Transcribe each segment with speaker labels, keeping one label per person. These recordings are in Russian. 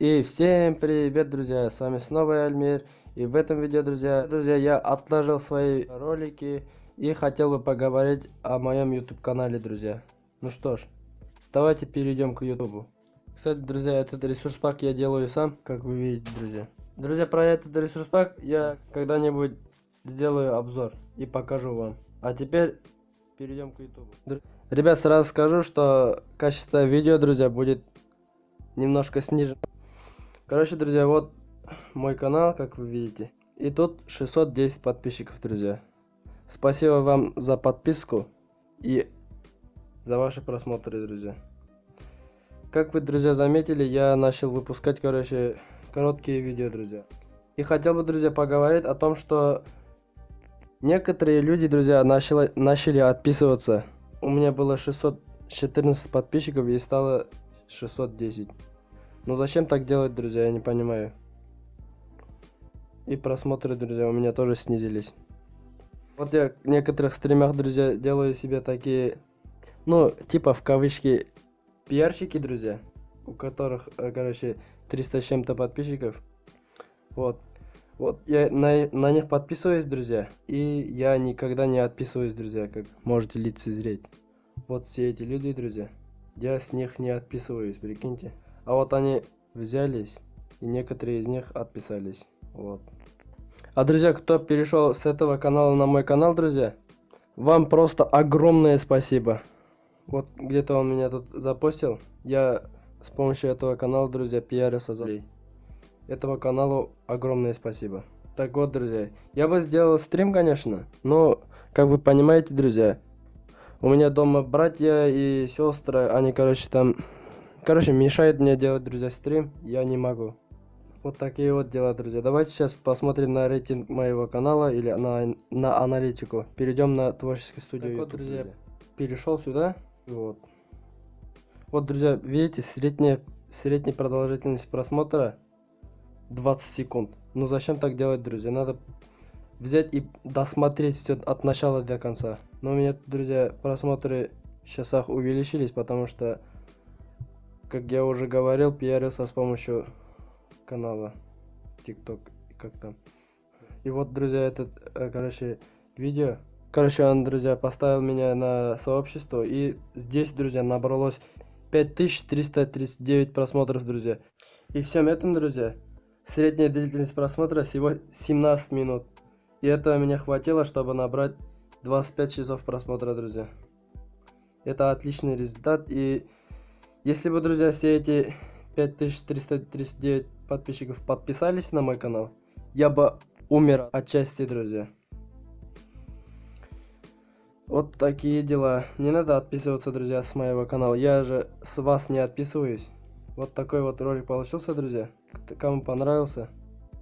Speaker 1: И всем привет, друзья, с вами снова Альмир. И в этом видео, друзья, друзья, я отложил свои ролики и хотел бы поговорить о моем YouTube канале, друзья. Ну что ж, давайте перейдем к YouTube. Кстати, друзья, этот ресурс пак я делаю сам, как вы видите, друзья. Друзья, про этот ресурс пак я когда-нибудь сделаю обзор и покажу вам. А теперь перейдем к YouTube. Ребят, сразу скажу, что качество видео, друзья, будет немножко снижено. Короче, друзья, вот мой канал, как вы видите. И тут 610 подписчиков, друзья. Спасибо вам за подписку и за ваши просмотры, друзья. Как вы, друзья, заметили, я начал выпускать, короче, короткие видео, друзья. И хотел бы, друзья, поговорить о том, что некоторые люди, друзья, начали, начали отписываться. У меня было 614 подписчиков и стало 610. Ну зачем так делать, друзья, я не понимаю. И просмотры, друзья, у меня тоже снизились. Вот я в некоторых стримах, друзья, делаю себе такие, ну, типа в кавычки, пиарщики, друзья, у которых, э, короче, 300 с чем-то подписчиков. Вот. Вот, я на, на них подписываюсь, друзья, и я никогда не отписываюсь, друзья, как можете лицезреть. Вот все эти люди, друзья, я с них не отписываюсь, прикиньте. А вот они взялись, и некоторые из них отписались. Вот. А, друзья, кто перешел с этого канала на мой канал, друзья, вам просто огромное спасибо. Вот где-то он меня тут запостил. Я с помощью этого канала, друзья, пиарился за Этого каналу огромное спасибо. Так вот, друзья, я бы сделал стрим, конечно, но, как вы понимаете, друзья, у меня дома братья и сестры, они, короче, там Короче, мешает мне делать, друзья, стрим. Я не могу. Вот такие вот дела, друзья. Давайте сейчас посмотрим на рейтинг моего канала или на, на аналитику. Перейдем на творческую студию. Так вот, друзья, друзья, перешел сюда. Вот. Вот, друзья, видите, средняя, средняя продолжительность просмотра 20 секунд. Ну зачем так делать, друзья? Надо взять и досмотреть все от начала до конца. Но у меня, друзья, просмотры в часах увеличились, потому что как я уже говорил, пиарился с помощью канала TikTok, как там. И вот, друзья, этот, э, короче, видео. Короче, он, друзья, поставил меня на сообщество. И здесь, друзья, набралось 5339 просмотров, друзья. И всем этом, друзья, средняя длительность просмотра всего 17 минут. И этого меня хватило, чтобы набрать 25 часов просмотра, друзья. Это отличный результат. И если бы, друзья, все эти 5339 подписчиков подписались на мой канал, я бы умер отчасти, друзья. Вот такие дела. Не надо отписываться, друзья, с моего канала. Я же с вас не отписываюсь. Вот такой вот ролик получился, друзья. Кому понравился,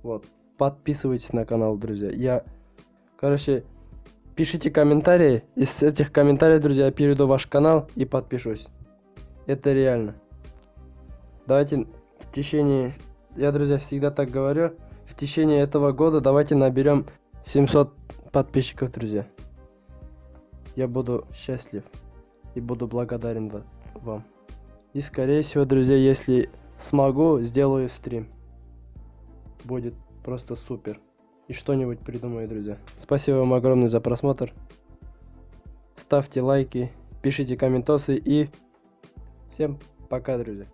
Speaker 1: вот, подписывайтесь на канал, друзья. Я, короче, пишите комментарии. Из этих комментариев, друзья, я перейду в ваш канал и подпишусь. Это реально. Давайте в течение... Я, друзья, всегда так говорю. В течение этого года давайте наберем 700 подписчиков, друзья. Я буду счастлив и буду благодарен вам. И скорее всего, друзья, если смогу, сделаю стрим. Будет просто супер. И что-нибудь придумаю, друзья. Спасибо вам огромное за просмотр. Ставьте лайки, пишите комментосы и Всем пока, друзья.